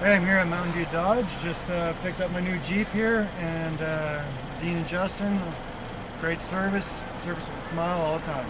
Hey, I'm here at Mountain View Dodge. Just uh, picked up my new Jeep here, and uh, Dean and Justin, great service, service with a smile all the time.